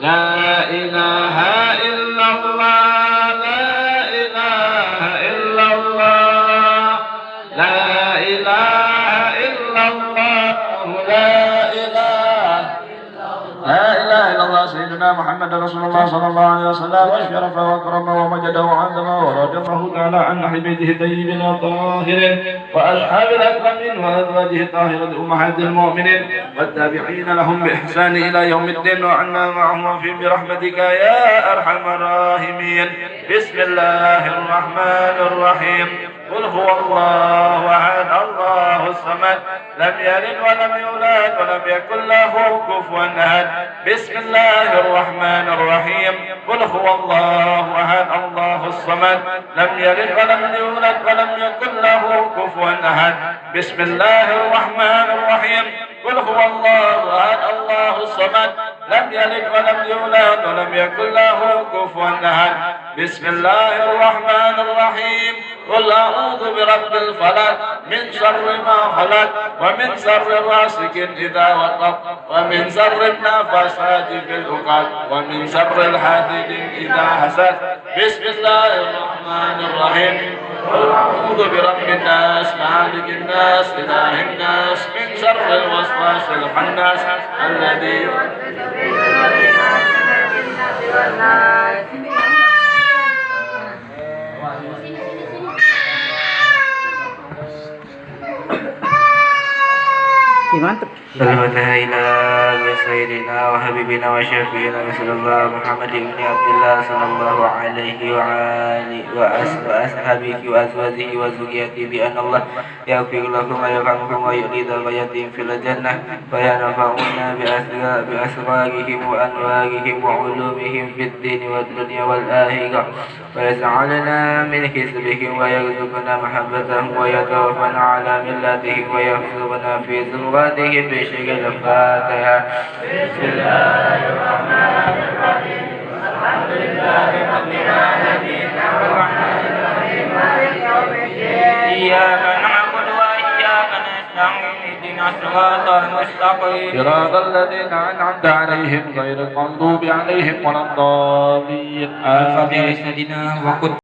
لا إله إلا الله لا إله إلا الله لا إله إلا الله لا إله لا إله إلا الله سيدنا محمد رسول الله صلى الله عليه وسلم. وشرف وأكرم ومجد وعظم الله تعالى عن بيته الطيبين الطاهرين وأصحاب الأكرمين وأزواجه الطاهرة أمهات المؤمنين والتابعين لهم بإحسان إلى يوم الدين وعنا معهم في برحمتك يا أرحم الراحمين. بسم الله الرحمن الرحيم. قل هو الله أحد الله الصمد لم يلد ولم يولد ولم يكن له كفوا أحد. بسم الله الرحمن الرحيم. قل هو الله أحد الله الصمد. لم يلد ولم يولد ولم يكن له كفوا أحد. بسم الله الرحمن الرحيم. قل هو الله أحد الله الصمد. لم يلد ولم يولد ولم يكن له كفوا أحد. بسم الله الرحمن الرحيم. قل أعوذ برب الفلق من شر ما خلق ومن شر غاسق إذا وقب ومن شر النفاسات في العقد ومن شر الحاسد إذا حسد. بسم الله الرحمن الرحيم. قل أعوذ برب الناس مالك الناس إله الناس من شر الوسواس الخناس الذي Ih, mantep. Salawatullah ila sayyidina wa habibina wa syafi'ina Rasulullah Muhammad ibn Abdullah sallallahu alaihi wa alihi wa ashabihi wa azwajihi wa zuriyatihi bi anna Allah yaghfir lakum wa yarhamkum wa yu'li darajatin fil jannah wa yanfa'una bi asra bi asrarihim wa anwarihim wa ulumihim fid din wad dunya wal akhirah wa yaj'alna min hizbihim wa yarzuqna mahabbatahum wa yatawaffana ala millatihim wa yahfazuna fi zumratihim bi shay'in الفاتحة بسم الله الرحمن الرحيم الحمد لله رب العالمين الرحمن الرحيم مالك يوم الدين إياك نعبد وإياك نستعين اهدنا الصراط المستقيم صراط الذين أنعمت عليهم غير المغضوب عليهم ولا الضالين آمين سيدنا وقد